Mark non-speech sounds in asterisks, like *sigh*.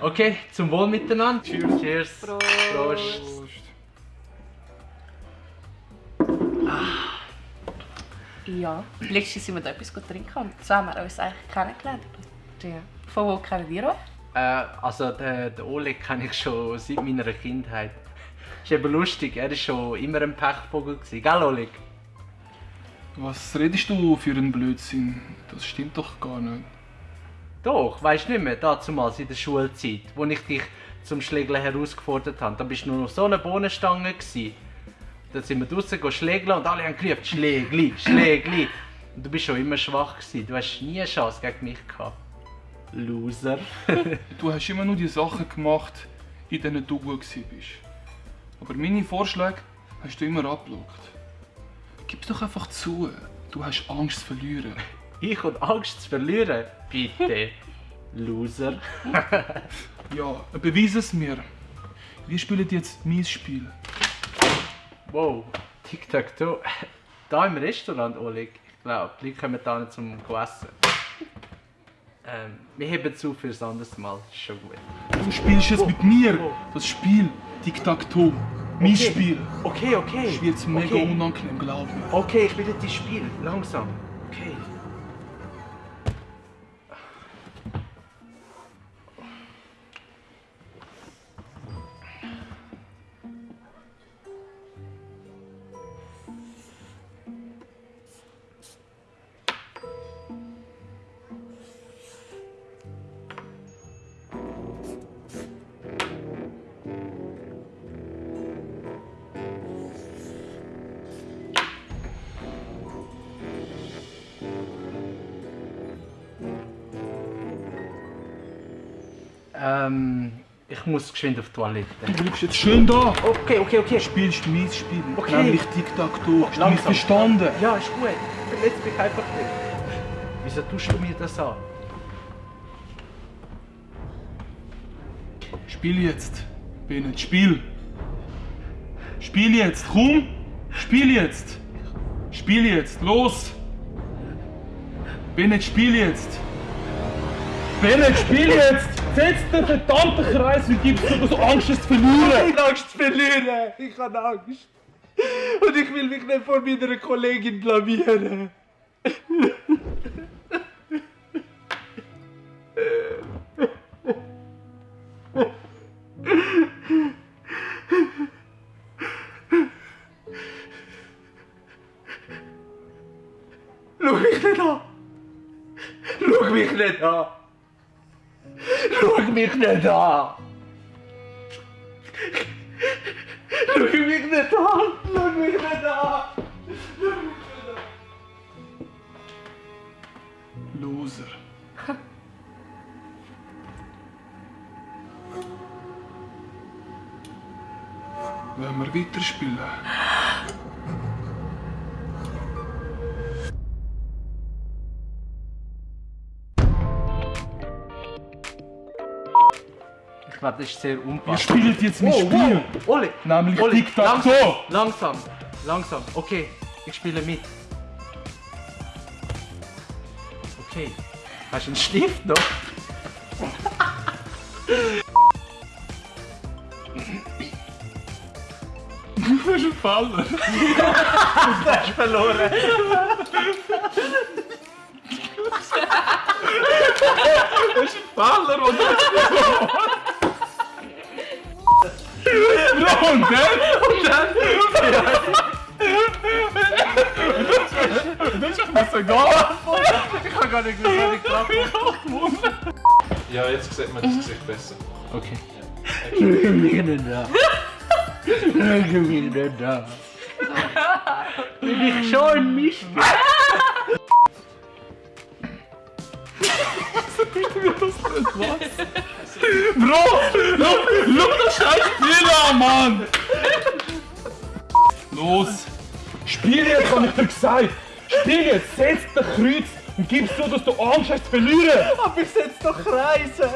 Okay, zum Wohl miteinander. Cheers. Cheers. Prost. Prost. Prost. Ja, letztens sind wir da etwas trinken und so haben wir uns eigentlich kennengelernt. Ja. Von wo kennen wir euch? Äh, also den, den Oleg kenne ich schon seit meiner Kindheit. Ist eben lustig, er war schon immer ein Pechvogel. gewesen. Gell Oleg? Was redest du für einen Blödsinn? Das stimmt doch gar nicht. Doch, weißt du nicht mehr, damals in der Schulzeit, wo ich dich zum Schlägeln herausgefordert habe. Da bist du nur noch so eine Bohnenstange. Gewesen. Dann sind wir draußen schlägeln und alle haben gerufen, Schlägli, Schlägli. Und du bist schon immer schwach gewesen. Du hast nie eine Chance gegen mich gehabt. Loser. *laughs* Du hast immer nur die Sachen gemacht, in denen du gut warst. Aber meine Vorschläge hast du immer abgelockt. Gib's doch einfach zu. Du hast Angst zu verlieren. Ich und Angst zu verlieren? Bitte. *laughs* Loser. *laughs* Ja, beweis es mir. Wir spielen jetzt mein Spiel. Wow, Tic-Tac-Toe. Da im Restaurant, Oleg. Ich glaube, die Leute kommen da nicht zum Essen. Ähm, wir heben zu fürs anderes Mal. Ist schon gut. Du spielst jetzt mit mir oh. das Spiel Tic-Tac-Toe. Mein Okay. Spiel. Okay, okay. Das wird mega okay. unangenehm, glaub mir. Okay, ich will jetzt das Spiel. Langsam. Okay. Ähm, ich muss geschwind auf die Toilette. Du bleibst jetzt schön da. Okay, okay, okay. Du spielst mein Spiel. Okay. Nämlich Tic-Tac-Toe. Hast du mich verstanden? Ja, ist gut. Verletz mich einfach nicht. Wieso tust du mir das an? Spiel jetzt. Bennett, spiel. Spiel jetzt, komm. Spiel jetzt. Spiel jetzt, los. Bennett, spiel jetzt. Bennett, spiel jetzt. Setz den verdammten Kreis du, dass du Angst hast zu verlieren. habe Angst zu verlieren. Ich habe Angst. Und ich will mich nicht vor meiner Kollegin blamieren. Schau mich nicht an. Schau mich nicht an. Schau mich nicht an. Schau mich nicht an! Schau mich nicht an! Loser. Wollen wir weiterspielen? Das ist sehr unpassend. spielen jetzt mein Spiel. wow. Oli! Nämlich Oli, Tic-Tac-Toe. Langsam, langsam, langsam. Okay, ich spiele mit. Okay. Hast du einen Stift noch? Du bist ein Faller. Du hast verloren. Du bist ein Faller, oder? Bro, und dann? Das ist mir egal. Ich kann gar nicht mehr ich glaube. Ja, jetzt sieht man das Gesicht besser. Okay. Schau mich nicht an. Schau mich nicht an. Bin ich schon ein Mist? Bro, schau, schau das scheiß Spiel an, Mann! Los! Spiel jetzt, hab ich dir gesagt! Spiel jetzt, setz den Kreuz und gib so, dass du Angst hast zu verlieren! Aber ich setze doch Kreise.